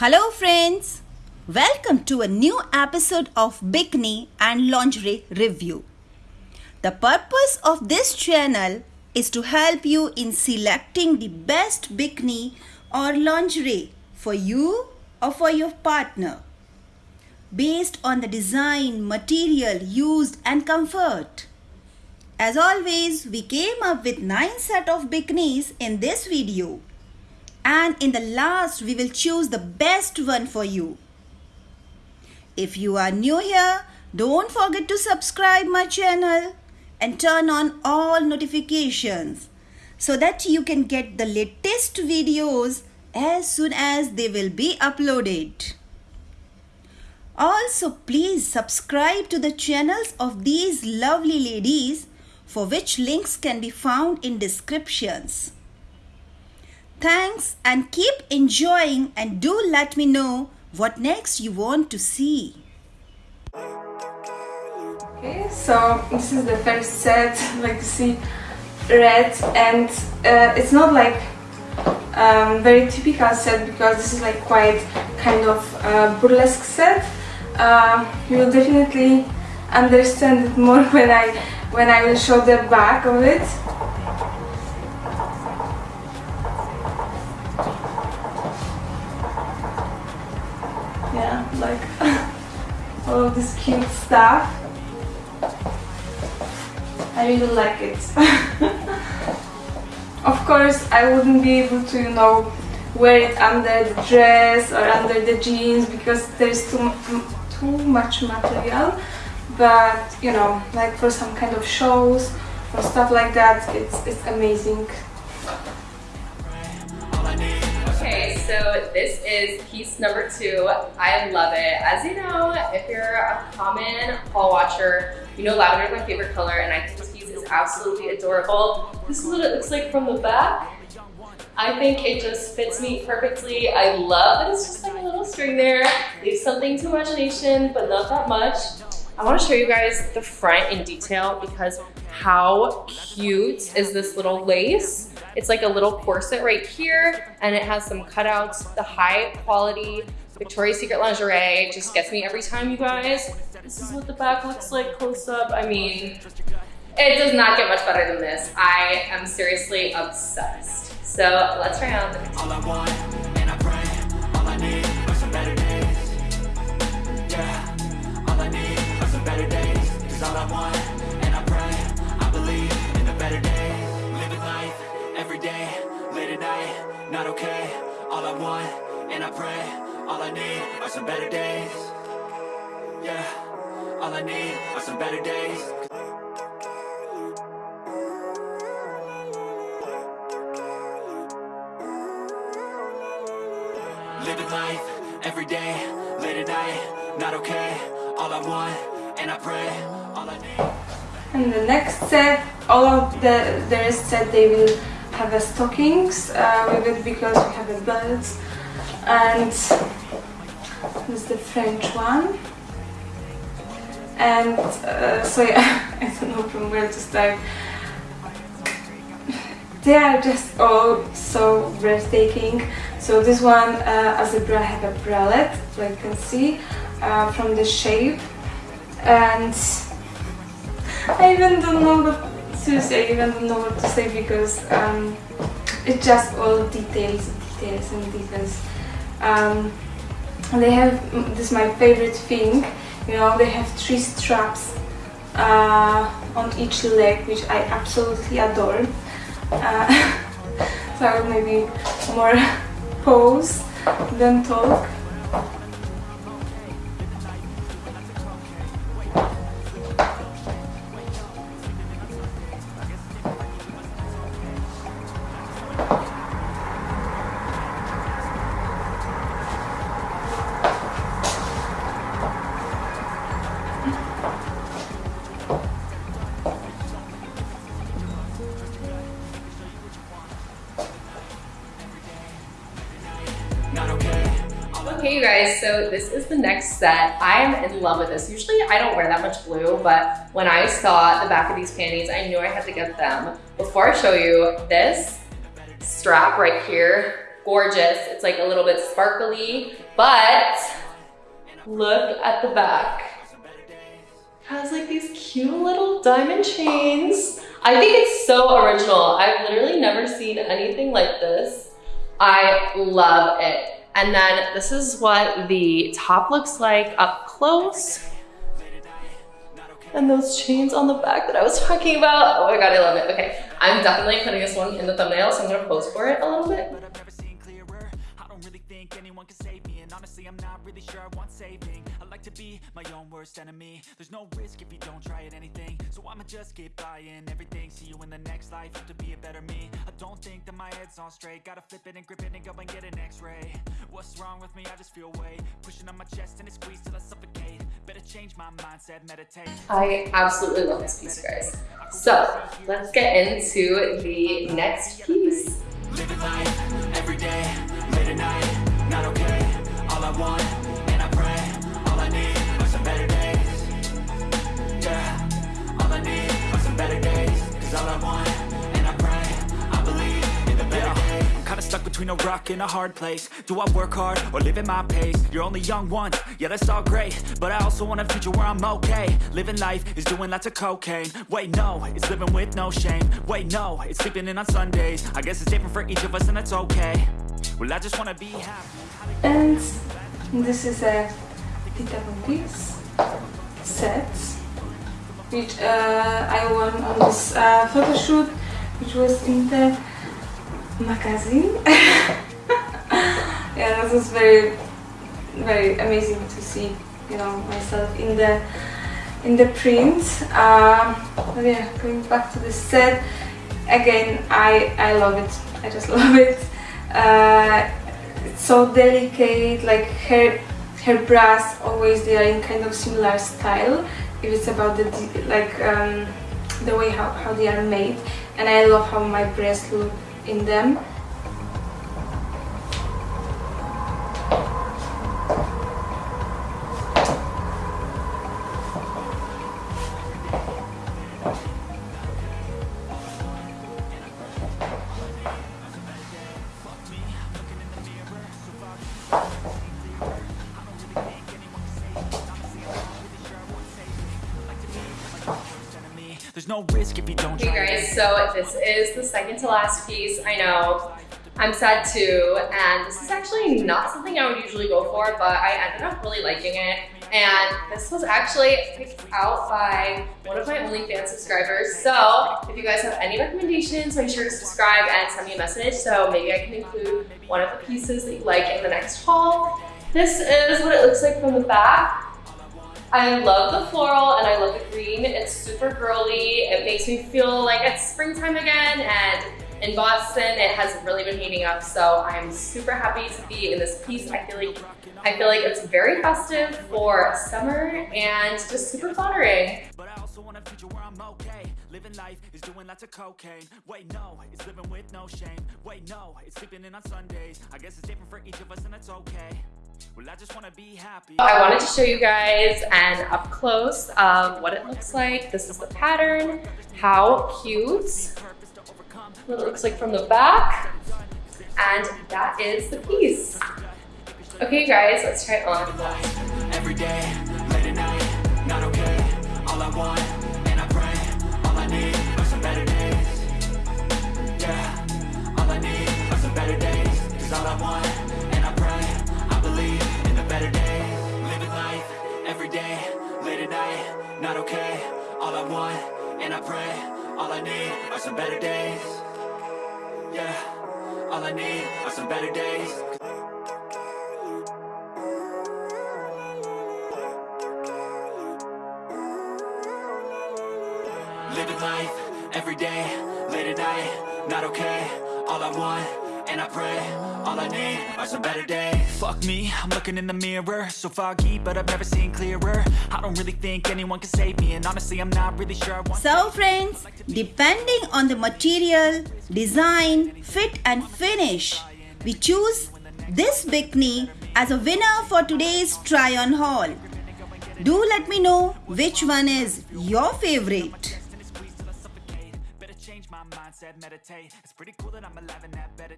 Hello, friends. Welcome to a new episode of Bikini and Lingerie Review. The purpose of this channel is to help you in selecting the best bikini or lingerie for you or for your partner based on the design, material used and comfort. As always, we came up with 9 set of bikinis in this video and in the last we will choose the best one for you. If you are new here, don't forget to subscribe my channel and turn on all notifications so that you can get the latest videos as soon as they will be uploaded. Also, please subscribe to the channels of these lovely ladies for which links can be found in descriptions. Thanks and keep enjoying and do let me know what next you want to see. Okay, so this is the first set, like you see, red, and uh, it's not like um, very typical set because this is like quite kind of uh, burlesque set. Uh, you will definitely understand it more when I when I will show the back of it. All of this cute stuff. I really like it. of course, I wouldn't be able to, you know, wear it under the dress or under the jeans because there's too, too much material. But, you know, like for some kind of shows or stuff like that, it's, it's amazing. So this is piece number two. I love it. As you know, if you're a common haul watcher, you know lavender is my favorite color and I think this piece is absolutely adorable. This is what it looks like from the back. I think it just fits me perfectly. I love that it's just like a little string there. Leaves something to imagination, but not that much. I wanna show you guys the front in detail because how cute is this little lace? It's like a little corset right here and it has some cutouts. The high quality Victoria's Secret lingerie just gets me every time, you guys. This is what the back looks like close up. I mean, it does not get much better than this. I am seriously obsessed. So let's try on. All and I pray, all I need are some better days. Yeah, all I need are some better days. Living life, every day, late at night, not okay. All I want, and I pray, all I need. And the next set, all of the, the rest set they will have a stockings uh, with it because we have a belt. And this is the French one. And uh, so yeah, I don't know from where to start. They are just all so breathtaking. So this one, uh, as a bra, have a bralette, like you can see uh, from the shape. And I even don't know what, seriously, I even don't know what to say because um, it's just all details, details and details. Um, they have, this is my favorite thing, you know, they have three straps uh, on each leg, which I absolutely adore. Uh, so I will maybe more pose than talk. You guys, so this is the next set. I am in love with this. Usually I don't wear that much blue, but when I saw the back of these panties, I knew I had to get them. Before I show you, this strap right here gorgeous. It's like a little bit sparkly, but look at the back. It has like these cute little diamond chains. I think it's so original. I've literally never seen anything like this. I love it. And then this is what the top looks like up close. And those chains on the back that I was talking about. Oh my God, I love it. Okay, I'm definitely putting this one in the thumbnail, so I'm gonna pose for it a little bit. honestly I'm not really sure I want saving I like to be my own worst enemy There's no risk if you don't try at anything So I'ma just keep buying everything See you in the next life, have to be a better me. I don't think that my head's on straight. Gotta flip it and grip it and go and get an x-ray. What's wrong with me? I just feel weight. Pushing on my chest and it squeezes till I suffocate. Better change my mindset, meditate. I absolutely love this piece, guys. So, let's get into the next piece. Living life every day, late at night, not okay. All I want, better days Cause all I want, and I pray I believe in the better days. I'm kinda stuck between a rock and a hard place. Do I work hard, or live at my pace? You're only young once, yeah that's all great. But I also want a future where I'm okay. Living life is doing lots of cocaine. Wait no, it's living with no shame. Wait no, it's sleeping in on Sundays. I guess it's different for each of us and that's okay. Well I just wanna be happy. And this is a Pita piece set which uh, I won on this uh, photo shoot which was in the magazine. Yeah that was very very amazing to see you know myself in the in the print. Um, but yeah going back to the set again I I love it. I just love it. Uh, it's so delicate like her her bras always they are in kind of similar style if it's about the like um, the way how, how they are made. And I love how my breasts look in them no risk if you don't Hey guys, so this is the second to last piece. I know I'm sad too, and this is actually not something I would usually go for, but I ended up really liking it. And this was actually picked out by one of my OnlyFans subscribers. So if you guys have any recommendations, make sure to subscribe and send me a message so maybe I can include one of the pieces that you like in the next haul. This is what it looks like from the back. I love the floral and I love the green. It's super girly. It makes me feel like it's springtime again and in Boston it has really been heating up so I'm super happy to be in this piece. I feel like I feel like it's very festive for summer and just super flattering. Living life is doing lots of cocaine Wait, no, it's living with no shame Wait, no, it's sleeping in on Sundays I guess it's different for each of us and that's okay I just want to be happy. I wanted to show you guys and up close um, what it looks like. This is the pattern. How cute. What it looks like from the back. And that is the piece. Okay, guys, let's try it on. Are days Living life, every day, late at night, not okay. All I want and I pray All I need are some better days. Fuck me, I'm looking in the mirror. So foggy, but I've never seen clearer. I don't really think anyone can save me And honestly, I'm not really sure So friends, depending on the material, design, fit and finish We choose this bikini as a winner for today's try-on haul do let me know which one is your favorite. It's pretty cool that I'm alive and that better.